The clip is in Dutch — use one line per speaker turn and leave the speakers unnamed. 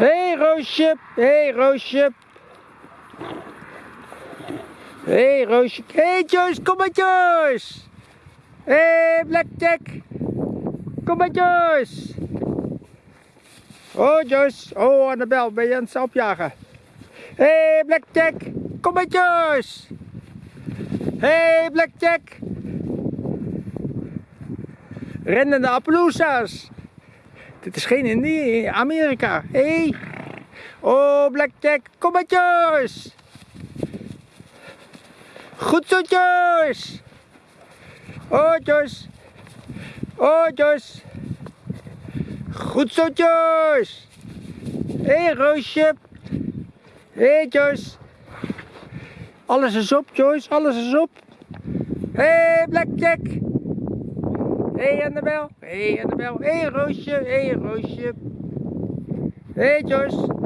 hey, Roosje. hey, Roosje. hey, Roosje. hey, Joyce. Kom Joyce. hey, Blackjack. Kom maar, Joyce. Oh, Joyce. Oh, Annabel. Ben je aan het opjagen? hey, Blackjack. Kom maar, Joyce. hey, Blackjack. Rennende Appaloosa's. Dit is geen Indië, Amerika. Hé. Hey. Oh, Blackjack. Kom maar, Joyce. Goed zo, Joyce. Oh, Joyce. Oh, Joyce. Goed zo, Joyce. Hé, hey, Roosje. Hé, hey, Joyce. Alles is op, Joyce. Alles is op. Hé, hey, Blackjack. Hé hey Annabel, hé hey Annabel, hé hey Roosje, hé hey Roosje. Hé hey Joyce.